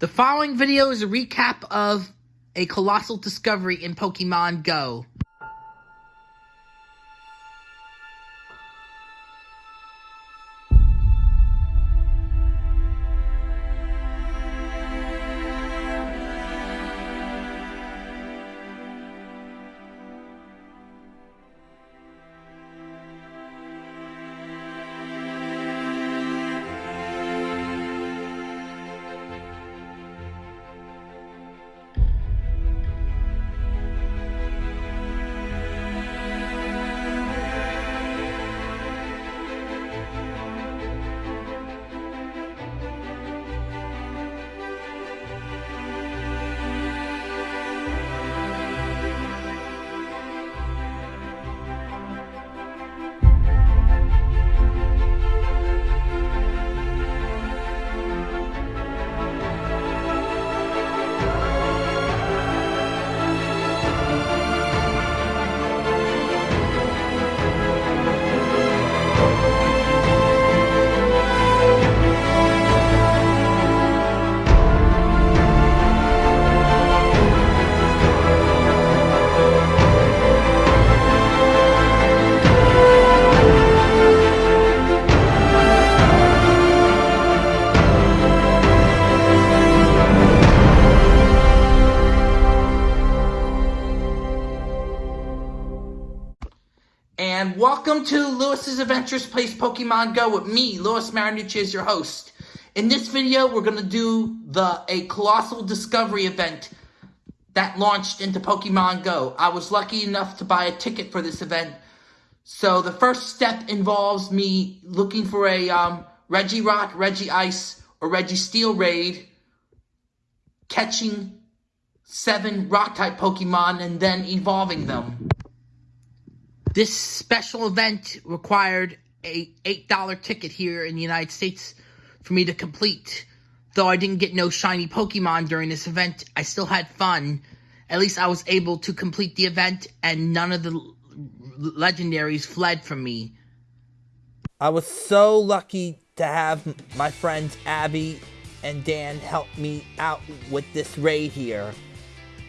The following video is a recap of a colossal discovery in Pokemon Go. Welcome to Lewis's Adventures Place Pokemon Go with me, Lewis Marinucci, is your host. In this video, we're going to do the a Colossal Discovery event that launched into Pokemon Go. I was lucky enough to buy a ticket for this event. So the first step involves me looking for a um, Regirock, Regice, or Registeel raid, catching seven Rock-type Pokemon, and then evolving them. This special event required a $8 ticket here in the United States for me to complete. Though I didn't get no shiny Pokemon during this event, I still had fun. At least I was able to complete the event and none of the legendaries fled from me. I was so lucky to have my friends Abby and Dan help me out with this raid here.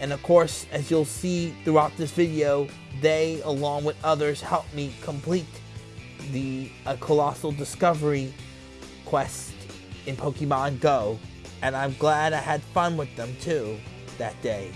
And of course, as you'll see throughout this video, they, along with others, helped me complete the uh, Colossal Discovery quest in Pokemon Go. And I'm glad I had fun with them too that day.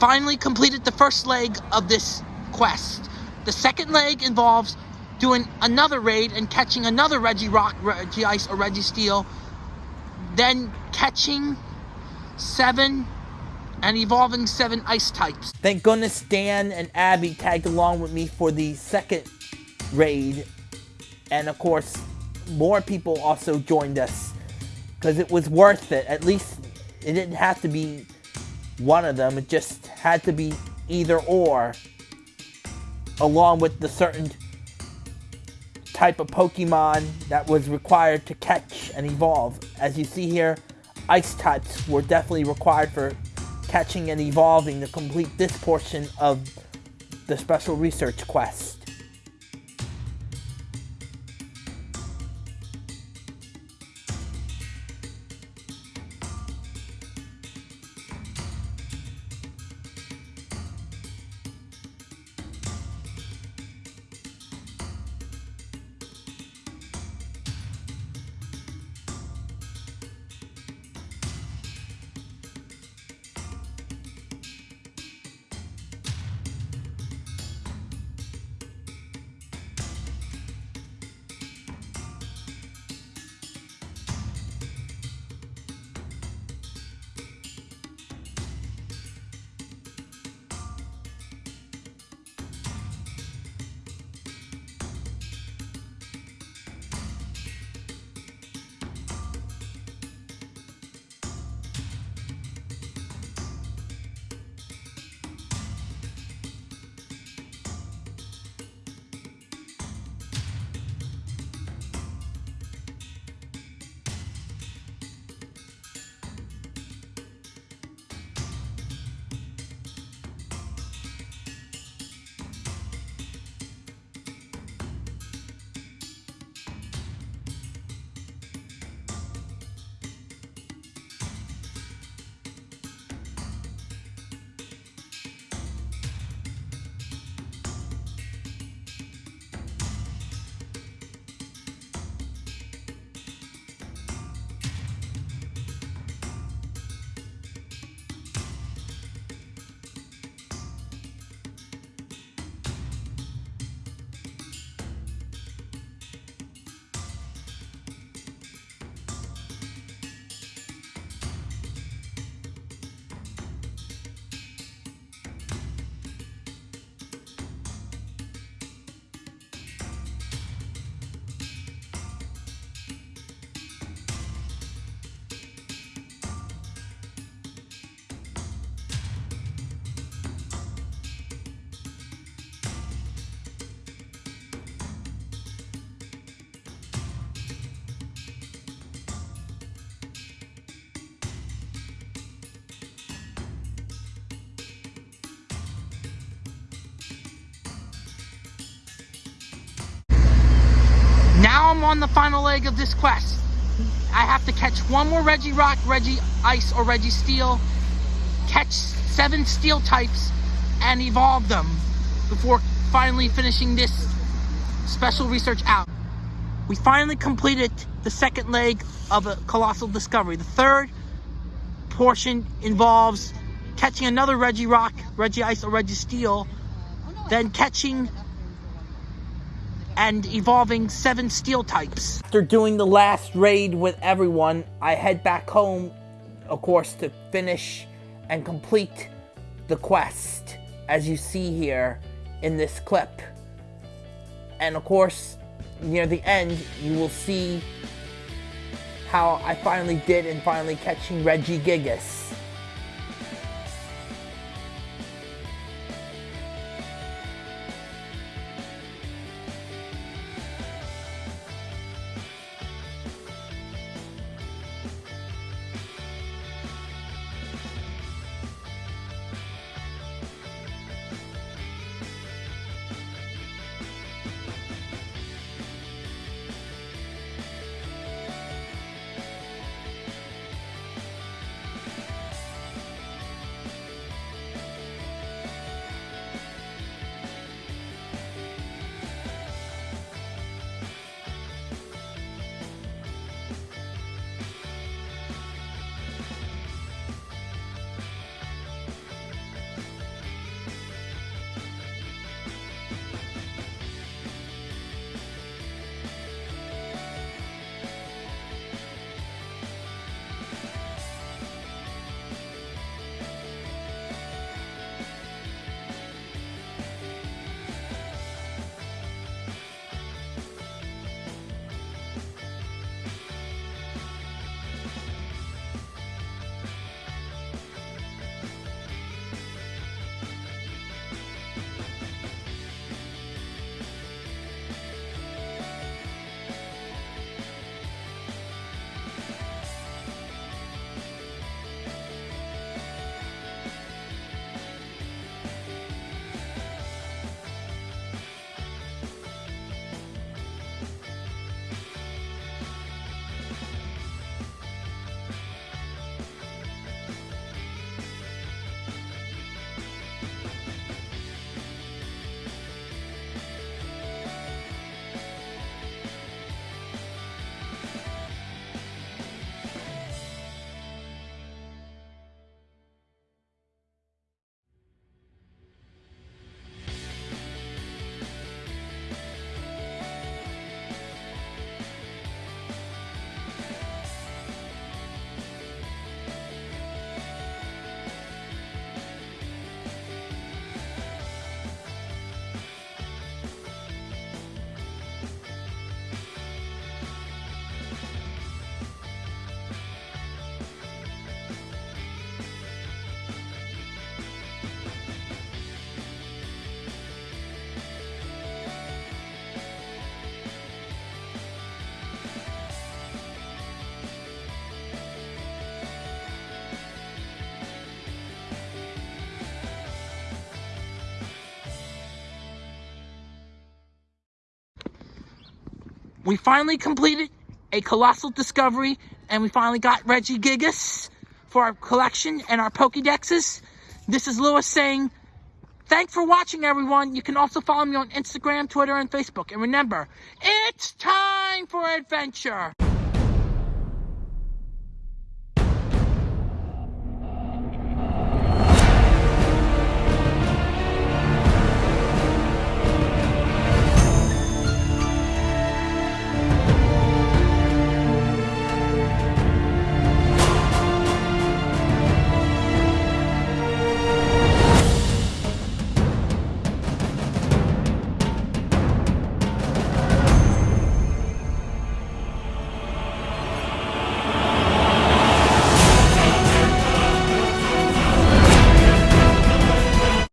Finally completed the first leg of this quest. The second leg involves doing another raid and catching another Regirock, Regice, or Registeel, then catching seven and evolving seven ice types. Thank goodness Dan and Abby tagged along with me for the second raid, and of course, more people also joined us because it was worth it. At least it didn't have to be one of them, it just had to be either or, along with the certain type of Pokemon that was required to catch and evolve. As you see here, ice types were definitely required for catching and evolving to complete this portion of the special research quest. I'm on the final leg of this quest. I have to catch one more Regirock, Reggie Ice, or Registeel, catch seven steel types, and evolve them before finally finishing this special research out. We finally completed the second leg of a colossal discovery. The third portion involves catching another Regirock, Reggie Ice, or Registeel, then catching and evolving seven steel types. After doing the last raid with everyone, I head back home, of course, to finish and complete the quest, as you see here in this clip. And of course, near the end, you will see how I finally did in finally catching Regigigas. We finally completed a colossal discovery, and we finally got Regigigas for our collection and our Pokedexes. This is Lewis saying, thanks for watching, everyone. You can also follow me on Instagram, Twitter, and Facebook. And remember, it's time for adventure.